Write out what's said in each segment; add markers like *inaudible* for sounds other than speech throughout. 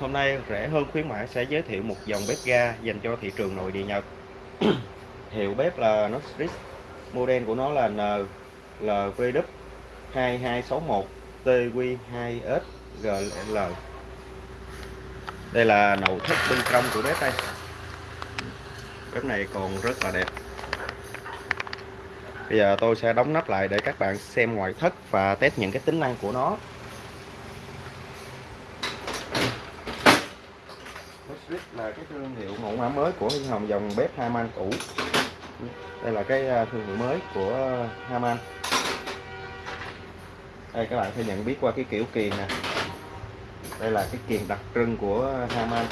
Hôm nay rẻ hơn khuyến mãi sẽ giới thiệu một dòng bếp ga dành cho thị trường nội địa Nhật. *coughs* Hiệu bếp là Nostris. Model của nó là NLVW 2261 TQ2SGL. Đây là nội thất bên trong của bếp đây. Bếp này còn rất là đẹp. Bây giờ tôi sẽ đóng nắp lại để các bạn xem ngoại thất và test những cái tính năng của nó. Switch là cái thương hiệu mẫu mã mới của Hưng Hồng dòng bếp Haman cũ. Đây là cái à, thương hiệu mới của à, Haman. Đây các bạn sẽ nhận biết qua cái kiểu kiềng nè. Đây là cái kiềng đặc trưng của Haman.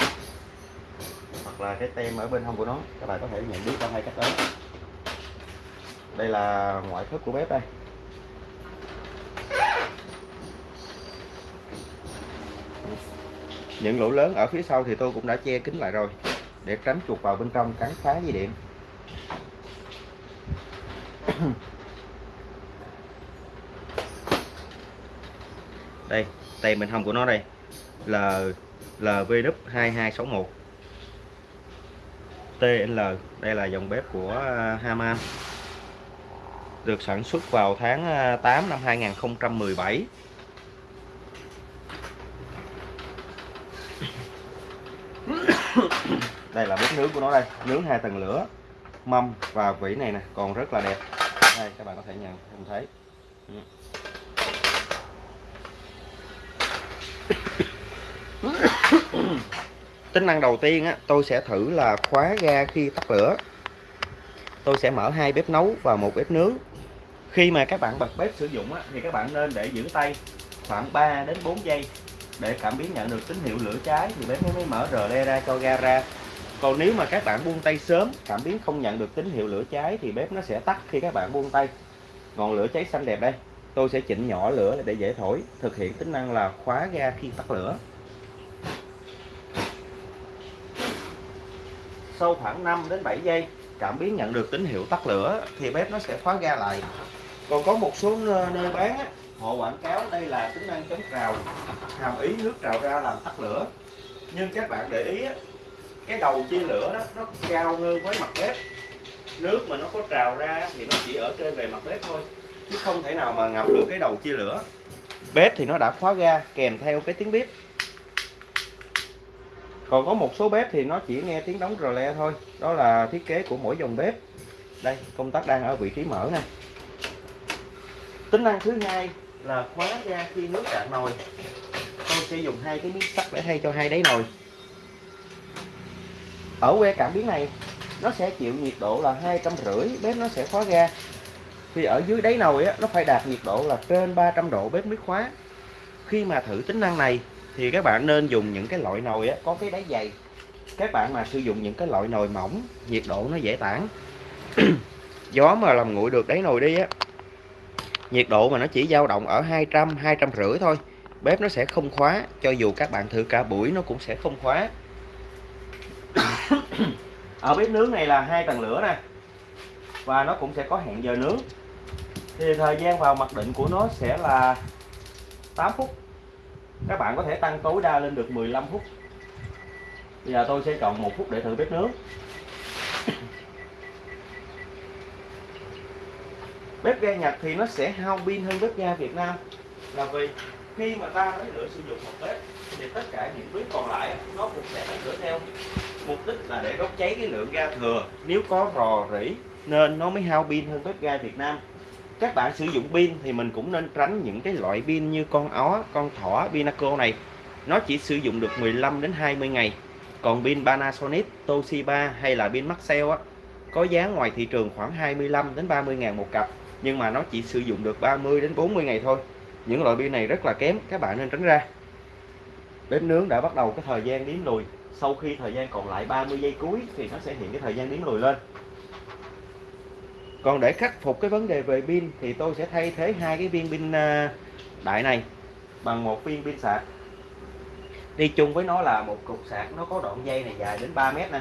Hoặc là cái tem ở bên hông của nó, các bạn có thể nhận biết qua hai cách đó. Đây là ngoại thất của bếp đây những lỗ lớn ở phía sau thì tôi cũng đã che kín lại rồi, để tránh chuột vào bên trong cắn phá dây điện. *coughs* Đây, tay mình hông của nó đây, là LVW 2261 TL đây là dòng bếp của à, Haman. Được sản xuất vào tháng à, 8 năm 2017 đây là bếp nướng của nó đây. Nướng hai tầng lửa mâm và vỉ này nè còn rất là đẹp. Đây các bạn có thể nhận không thấy. Ừ. *coughs* Tính năng đầu tiên á, tôi sẽ thử là khóa ga khi tắt lửa. Tôi sẽ mở hai bếp nấu và một bếp nướng. Khi mà các bạn bật bếp sử dụng á, thì các bạn nên để giữ tay khoảng 3 đến 4 giây để cảm biến nhận được tín hiệu lửa cháy. Thì bếp mới mở rờ le ra cho ga ra còn nếu mà các bạn buông tay sớm, cảm biến không nhận được tín hiệu lửa cháy thì bếp nó sẽ tắt khi các bạn buông tay. Ngọn lửa cháy xanh đẹp đây. Tôi sẽ chỉnh nhỏ lửa để dễ thổi, thực hiện tính năng là khóa ga khi tắt lửa. Sau khoảng 5 đến 7 giây, cảm biến nhận được tín hiệu tắt lửa thì bếp nó sẽ khóa ga lại. Còn có một số nơi bán họ quảng cáo đây là tính năng chống trào, hàm ý nước trào ra làm tắt lửa. Nhưng các bạn để ý cái đầu chia lửa đó, nó cao hơn với mặt bếp. Nước mà nó có trào ra thì nó chỉ ở trên về mặt bếp thôi, chứ không thể nào mà ngập được cái đầu chia lửa. Bếp thì nó đã khóa ga kèm theo cái tiếng bếp. Còn có một số bếp thì nó chỉ nghe tiếng đóng rò le thôi, đó là thiết kế của mỗi dòng bếp. Đây, công tắc đang ở vị trí mở nè. Tính năng thứ hai là khóa ga khi nước cạn nồi. Tôi sẽ dùng hai cái miếng sắt để thay cho hai đáy nồi ở que cảm biến này nó sẽ chịu nhiệt độ là hai trăm rưỡi bếp nó sẽ khóa ga. Thì ở dưới đáy nồi á, nó phải đạt nhiệt độ là trên 300 độ bếp mới khóa khi mà thử tính năng này thì các bạn nên dùng những cái loại nồi á, có cái đáy dày. Các bạn mà sử dụng những cái loại nồi mỏng nhiệt độ nó dễ tản. *clears throat* Gió mà làm nguội được đáy nồi đi á nhiệt độ mà nó chỉ dao động ở 200 250 thôi bếp nó sẽ không khóa cho dù các bạn thử cả buổi nó cũng sẽ không khóa. *coughs* ở bếp nướng này là hai tầng lửa nè. Và nó cũng sẽ có hẹn giờ nướng. Thì thời gian vào mặc định của nó sẽ là 8 phút. Các bạn có thể tăng tối đa lên được 15 phút. Bây giờ tôi sẽ chọn một phút để thử bếp nướng. *coughs* Bếp ga Nhật thì nó sẽ hao pin hơn bếp ga Việt Nam. Là vì khi mà ta lấy lửa sử dụng một bếp thì tất cả những bếp còn lại nó cũng sẽ lấy lửa theo. Mục đích là để đốt cháy cái lượng ga thừa. Nếu có rò rỉ, nên nó mới hao pin hơn bếp ga Việt Nam. Các bạn sử dụng pin thì mình cũng nên tránh những cái loại pin như con ó, con thỏ, Pinaco này. Nó chỉ sử dụng được 15 đến 20 ngày. Còn pin Panasonic, Toshiba hay là pin Maxell á, có giá ngoài thị trường khoảng 25 đến 30 ngàn một cặp, nhưng mà nó chỉ sử dụng được 30 đến 40 ngày thôi những loại pin này rất là kém các bạn nên tránh ra. Bếp nướng đã bắt đầu cái thời gian đếm lùi. Sau khi thời gian còn lại 30 giây cuối thì nó sẽ hiện cái thời gian đếm lùi lên. Còn để khắc phục cái vấn đề về pin thì tôi sẽ thay thế hai cái viên pin à, đại này bằng một viên pin sạc. Đi chung với nó là một cục sạc nó có đoạn dây này dài đến 3 mét nè.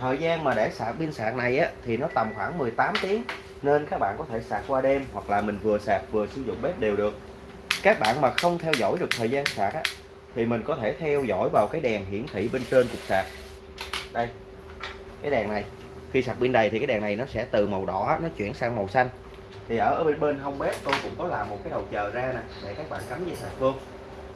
Thời gian mà để sạc pin sạc này á, thì nó tầm khoảng 18 tiếng nên các bạn có thể sạc qua đêm hoặc là mình vừa sạc vừa sử dụng bếp đều được. Các bạn mà không theo dõi được thời gian sạc á, thì mình có thể theo dõi vào cái đèn hiển thị bên trên cục sạc. Đây cái đèn này. Khi sạc pin đầy thì cái đèn này nó sẽ từ màu đỏ nó chuyển sang màu xanh. Thì ở bên bên hông bếp tôi cũng có làm một cái đầu chờ ra nè để các bạn cắm dây sạc luôn.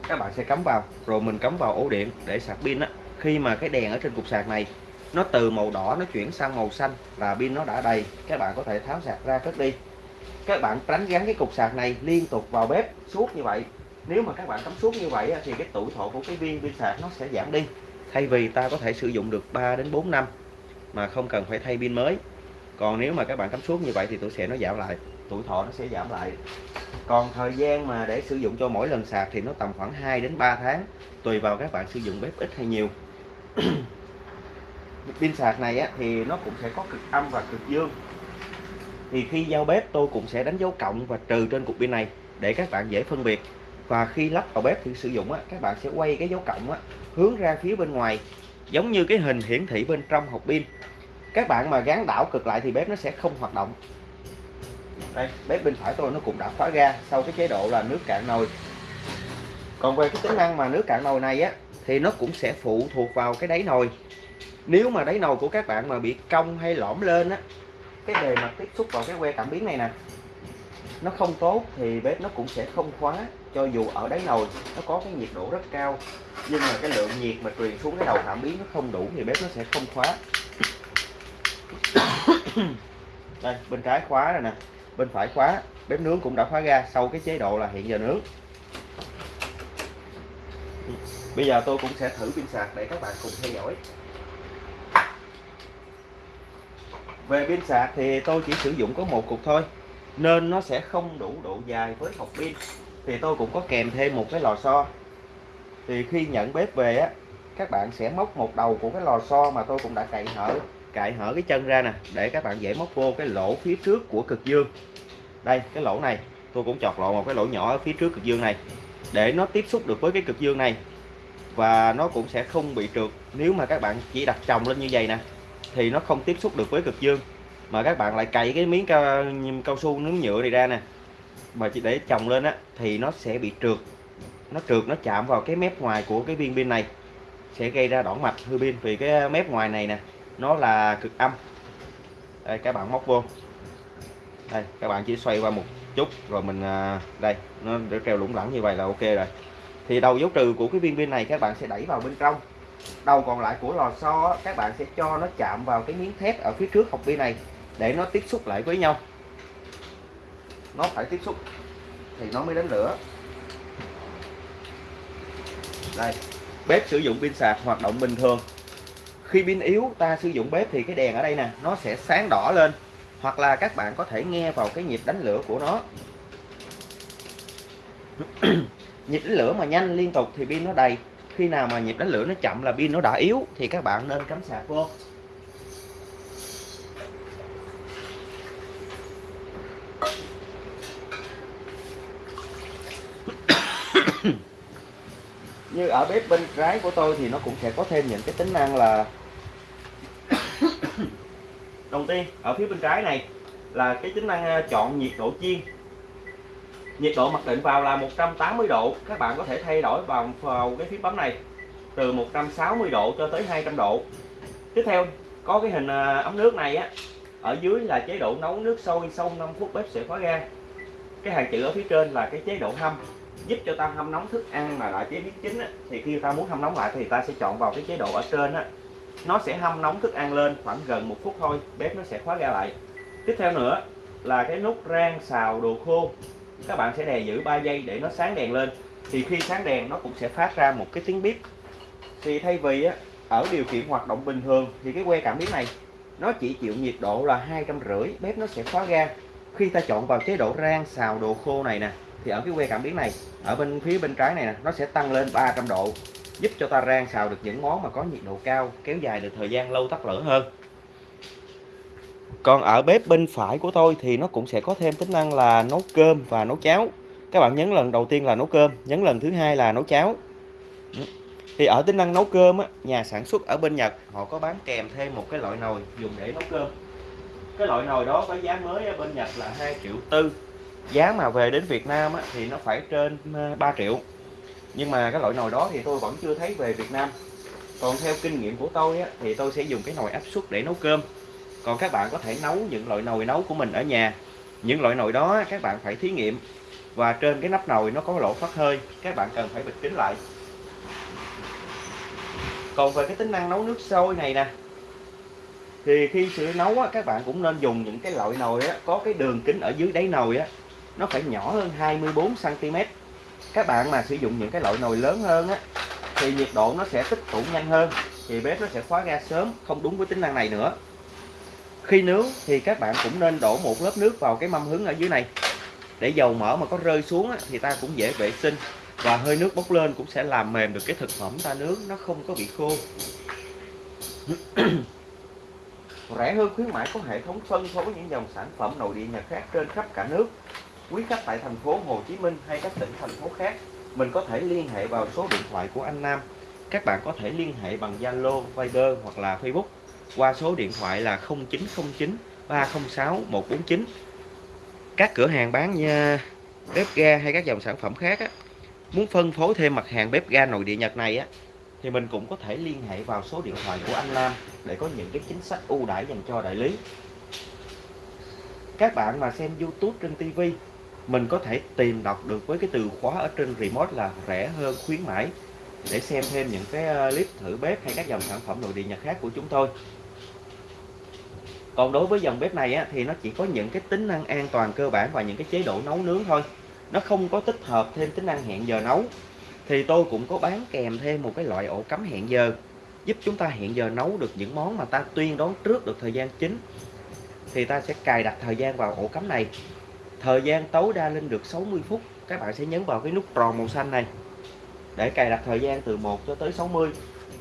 các bạn sẽ cắm vào rồi mình cắm vào ổ điện để sạc pin á. Khi mà cái đèn ở trên cục sạc này nó từ màu đỏ nó chuyển sang màu xanh là pin nó đã đầy. Các bạn có thể tháo sạc ra cất đi. Các bạn tránh gắn cái cục sạc này liên tục vào bếp suốt như vậy. Nếu mà các bạn cắm suốt như vậy thì cái tuổi thọ của cái viên pin sạc nó sẽ giảm đi. Thay vì ta có thể sử dụng được 3 đến 4 năm mà không cần phải thay pin mới. Còn nếu mà các bạn cắm suốt như vậy thì tuổi sẽ nó giảm lại. Tuổi thọ nó sẽ giảm lại. Còn thời gian mà để sử dụng cho mỗi lần sạc thì nó tầm khoảng 2 đến 3 tháng, tùy vào các bạn sử dụng bếp ít hay nhiều. *clears throat* pin sạc này á, thì nó cũng sẽ có cực âm và cực dương. Thì khi giao bếp tôi cũng sẽ đánh dấu cộng và trừ trên cục pin này để các bạn dễ phân biệt. Và khi lắp vào bếp thì sử dụng á, các bạn sẽ quay cái dấu cộng á, hướng ra phía bên ngoài giống như cái hình hiển thị bên trong hộp pin. Các bạn mà gắn đảo cực lại thì bếp nó sẽ không hoạt động. Đây bếp bên phải tôi nó cũng đã khóa ga sau cái chế độ là nước cạn nồi. Còn về cái tính năng mà nước cạn nồi này á thì nó cũng sẽ phụ thuộc vào cái đáy nồi nếu mà đáy nồi của các bạn mà bị cong hay lõm lên á, cái bề mặt tiếp xúc vào cái que cảm biến này nè, nó không tốt thì bếp nó cũng sẽ không khóa, cho dù ở đáy nồi nó có cái nhiệt độ rất cao, nhưng mà cái lượng nhiệt mà truyền xuống cái đầu cảm biến nó không đủ thì bếp nó sẽ không khóa. *coughs* Đây, bên trái khóa rồi nè, bên phải khóa, bếp nướng cũng đã khóa ra sau cái chế độ là hiện giờ nướng. Bây giờ tôi cũng sẽ thử pin sạc để các bạn cùng theo dõi. Về pin sạc thì tôi chỉ sử dụng có một cục thôi, nên nó sẽ không đủ độ dài với hộp pin. Thì tôi cũng có kèm thêm một cái lò xo. Thì khi nhận bếp về á, các bạn sẽ móc một đầu của cái lò xo mà tôi cũng đã cạy hở cạy hở cái chân ra nè, để các bạn dễ móc vô cái lỗ phía trước của cực dương. Đây, cái lỗ này, tôi cũng chọt lộ một cái lỗ nhỏ ở phía trước cực dương này, để nó tiếp xúc được với cái cực dương này. Và nó cũng sẽ không bị trượt nếu mà các bạn chỉ đặt chồng lên như vậy nè thì nó không tiếp xúc được với cực dương. Mà các bạn lại cày cái miếng cao, cao su nướng nhựa này ra nè. Mà chỉ để chồng lên á thì nó sẽ bị trượt. Nó trượt nó chạm vào cái mép ngoài của cái viên pin này. Sẽ gây ra đỏng mạch hư pin. Vì cái mép ngoài này nè nó là cực âm. Đây các bạn móc vô. Đây các bạn chỉ xoay qua một chút rồi mình à, đây nó để treo lủng lẳng như vậy là ok rồi. Thì đầu dấu trừ của cái viên pin này các bạn sẽ đẩy vào bên trong đầu còn lại của lò xo các bạn sẽ cho nó chạm vào cái miếng thép ở phía trước hộp bi này để nó tiếp xúc lại với nhau. Nó phải tiếp xúc thì nó mới đến lửa. Đây, bếp sử dụng pin sạc hoạt động bình thường. Khi pin yếu, ta sử dụng bếp thì cái đèn ở đây nè, nó sẽ sáng đỏ lên. Hoặc là các bạn có thể nghe vào cái nhịp đánh lửa của nó. *clears throat* Nhịp đánh lửa mà nhanh liên tục thì pin nó đầy khi nào mà nhịp đánh lửa nó chậm là pin nó đã yếu thì các bạn nên cắm sạc vô. *coughs* Như ở bếp bên trái của tôi thì nó cũng sẽ có thêm những cái tính năng là *coughs* đầu tiên, ở phía bên trái này là cái tính năng ờ, chọn nhiệt độ chiên nhiệt độ mặc định vào là 180 độ. Các bạn có thể thay đổi vào, vào cái phím bấm này từ 160 độ cho tới 200 độ. Tiếp theo có cái hình à, ống nước này á ở dưới là chế độ nấu nước sôi sau 5 phút bếp sẽ khóa ga. Cái hàng chữ ở phía trên là cái chế độ hâm giúp cho ta hâm nóng thức ăn mà lại chế biến chính á, thì khi ta muốn hâm nóng lại thì ta sẽ chọn vào cái chế độ ở trên á. Nó sẽ hâm nóng thức ăn lên khoảng gần một phút thôi bếp nó sẽ khóa ga lại. Tiếp theo nữa là cái nút rang xào đồ khô các bạn sẽ đè giữ 3 giây để nó sáng đèn lên. Thì khi sáng đèn nó cũng sẽ phát ra một cái tiếng bếp thì thay vì á, ở điều kiện hoạt động bình thường thì cái que cảm biến này nó chỉ chịu nhiệt độ là hai trăm rưỡi bếp nó sẽ khóa ga. Khi ta chọn vào chế độ rang xào đồ khô này nè thì ở cái que cảm biến này ở bên phía bên trái này nè nó sẽ tăng lên 300 độ giúp cho ta rang xào được những món mà có nhiệt độ cao kéo dài được thời gian lâu tắt lửa hơn còn ở bếp bên phải của tôi thì nó cũng sẽ có thêm tính năng là nấu cơm và nấu cháo. Các bạn nhấn lần đầu tiên là nấu cơm nhấn lần thứ hai là nấu cháo. Thì ở tính năng nấu cơm á, nhà sản xuất ở bên Nhật họ có bán kèm thêm một cái loại nồi dùng để nấu cơm. Cái loại nồi đó có giá mới ở bên Nhật là 2 triệu tư. Giá mà về đến Việt Nam á, thì nó phải trên ờ, 3 triệu. Nhưng mà cái loại nồi đó thì tôi vẫn chưa thấy về Việt Nam. Còn theo kinh nghiệm của tôi á, thì tôi sẽ dùng cái nồi áp suất để nấu cơm còn các bạn có thể nấu những loại nồi nấu của mình ở nhà. Những loại nồi đó các bạn phải thí nghiệm và trên cái nắp nồi nó có lỗ thoát hơi. Các bạn cần phải bịt kín lại. Còn về cái tính năng nấu nước sôi này nè thì khi sử nấu á, các bạn cũng nên dùng những cái loại nồi á, có cái đường kính ở dưới đáy nồi á nó phải nhỏ hơn 24 cm các bạn mà sử dụng những cái loại nồi lớn hơn á thì nhiệt độ nó sẽ tích tụ nhanh hơn thì bếp nó sẽ khóa ga sớm không đúng với tính năng này nữa khi nướng thì các bạn cũng nên đổ một lớp nước vào cái mâm hứng ở dưới này. Để dầu mỡ mà có rơi xuống á, thì ta cũng dễ vệ sinh. Và hơi nước bốc lên cũng sẽ làm mềm được cái thực phẩm ta nướng nó không có bị khô. *coughs* Rẻ hơn khuyến mãi có hệ thống phân phối những dòng sản phẩm nội địa Nhật khác trên khắp cả nước. Quý khách tại thành phố Hồ Chí Minh hay các tỉnh thành phố khác mình có thể liên hệ vào số điện thoại của anh Nam. Các bạn có thể liên hệ bằng Zalo, Viber hoặc là Facebook qua số điện thoại là 0909 306 149 các cửa hàng bán nha bếp ga hay các dòng sản phẩm khác á, muốn phân phối thêm mặt hàng bếp ga nội địa Nhật này á thì mình cũng có thể liên hệ vào số điện thoại của anh Lam để có những cái chính sách ưu đãi dành cho đại lý. Các bạn mà xem YouTube trên TV mình có thể tìm đọc được với cái từ khóa ở trên remote là rẻ hơn khuyến mãi để xem thêm những cái ờ, clip thử bếp hay các dòng sản phẩm nội địa Nhật khác của chúng tôi còn đối với dòng bếp này á, thì nó chỉ có những cái tính năng an toàn cơ bản và những cái chế độ nấu nướng thôi. Nó không có tích hợp thêm tính năng hẹn giờ nấu. Thì tôi cũng có bán kèm thêm một cái loại ổ cắm hẹn giờ giúp chúng ta hẹn giờ nấu được những món mà ta tuyên đoán trước được thời gian chính. Thì ta sẽ cài đặt thời gian vào ổ cắm này. Thời gian tối đa lên được 60 phút các bạn sẽ nhấn vào cái nút tròn màu xanh này. Để cài đặt thời gian từ 1 cho tới 60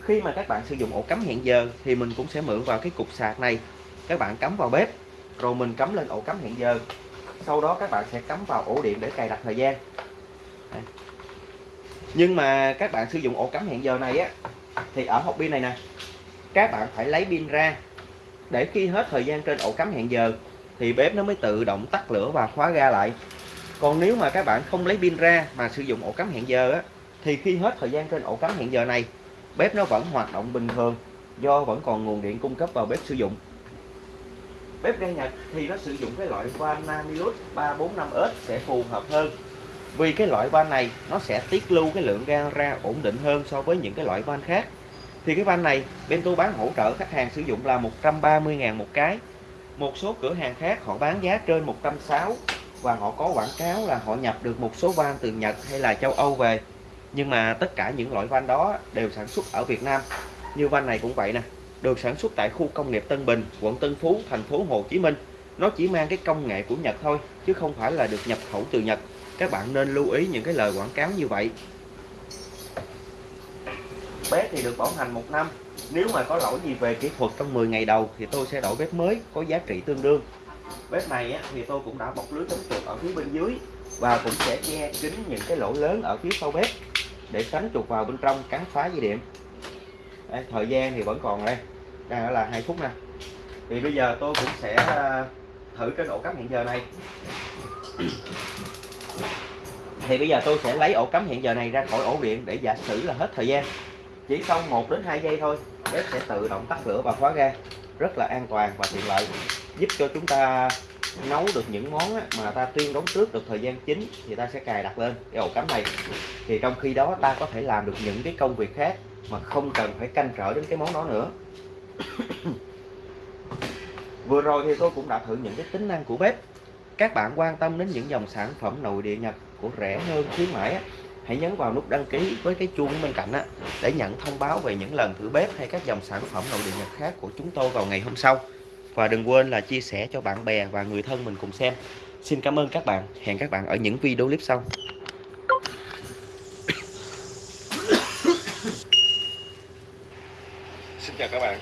khi mà các bạn sử dụng ổ cắm hẹn giờ thì mình cũng sẽ mượn vào cái cục sạc này các bạn cắm vào bếp, rồi mình cắm lên ổ cắm hẹn giờ. Sau đó các bạn sẽ cắm vào ổ điện để cài đặt thời gian. Đây. nhưng mà các bạn sử dụng ổ cắm hẹn giờ này á, thì ở hộp pin này nè, các bạn phải lấy pin ra. Để khi hết thời gian trên ổ cắm hẹn giờ, thì bếp nó mới tự động tắt lửa và khóa ga lại. Còn nếu mà các bạn không lấy pin ra mà sử dụng ổ cắm hẹn giờ á, thì khi hết thời gian trên ổ cắm hẹn giờ này, bếp nó vẫn hoạt động bình thường, do vẫn còn nguồn điện cung cấp vào bếp sử dụng bếp ga Nhật thì nó sử dụng cái loại van Namilus 345S sẽ phù hợp hơn. Vì cái loại van này nó sẽ tiết lưu cái lượng ga ra ổn định hơn so với những cái loại van khác. Thì cái van này bên tôi bán hỗ trợ khách hàng sử dụng là 130.000 một cái. Một số cửa hàng khác họ bán giá trên 160 và họ có quảng cáo là họ nhập được một số van từ Nhật hay là châu Âu về. Nhưng mà tất cả những loại van đó đều sản xuất ở Việt Nam. Như van này cũng vậy nè được sản xuất tại khu công nghiệp Tân Bình, quận Tân Phú, thành phố Hồ Chí Minh. Nó chỉ mang cái công nghệ của Nhật thôi, chứ không phải là được nhập khẩu từ Nhật. Các bạn nên lưu ý những cái lời quảng cáo như vậy. Bếp thì được bảo hành một năm. Nếu mà có lỗi gì về kỹ thuật trong 10 ngày đầu thì tôi sẽ đổi bếp mới, có giá trị tương đương. Bếp này thì tôi cũng đã bọc lưới chống chuột ở phía bên dưới và cũng sẽ che kín những cái lỗ lớn ở phía sau bếp để tránh chuột vào bên trong cắn phá dây điện đây, thời gian thì vẫn còn đây. Đang là hai phút nè. Thì bây giờ tôi cũng sẽ ờ, thử cái ổ cắm hiện giờ này. Thì bây giờ tôi sẽ lấy ổ cắm hiện giờ này ra khỏi ổ điện để giả sử là hết thời gian. Chỉ sau 1 đến 2 giây thôi bếp sẽ tự động tắt lửa và khóa ga. Rất là an toàn và tiện lợi. Giúp cho chúng ta nấu được những món mà ta tuyên đóng trước được thời gian chính thì ta sẽ cài đặt lên cái ổ cắm này. Thì trong khi đó ta có thể làm được những cái công việc khác mà không cần phải canh trở đến cái món đó nữa. *coughs* Vừa rồi thì tôi cũng đã thử những cái tính năng của bếp. Các bạn quan tâm đến những dòng sản phẩm nội địa Nhật của rẻ hơn khuyến mãi hãy nhấn vào nút đăng ký với cái chuông bên cạnh á, để nhận thông báo về những lần thử bếp hay các dòng sản phẩm nội địa Nhật khác của chúng tôi vào ngày hôm sau. Và đừng quên là chia sẻ cho bạn bè và người thân mình cùng xem. Xin cảm ơn các bạn. Hẹn các bạn ở những video clip sau Xin chào các bạn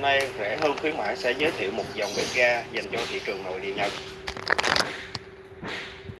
Hôm nay rẻ hơn khuyến mãi sẽ giới thiệu một dòng bếp ga dành cho thị trường nội địa Nhật.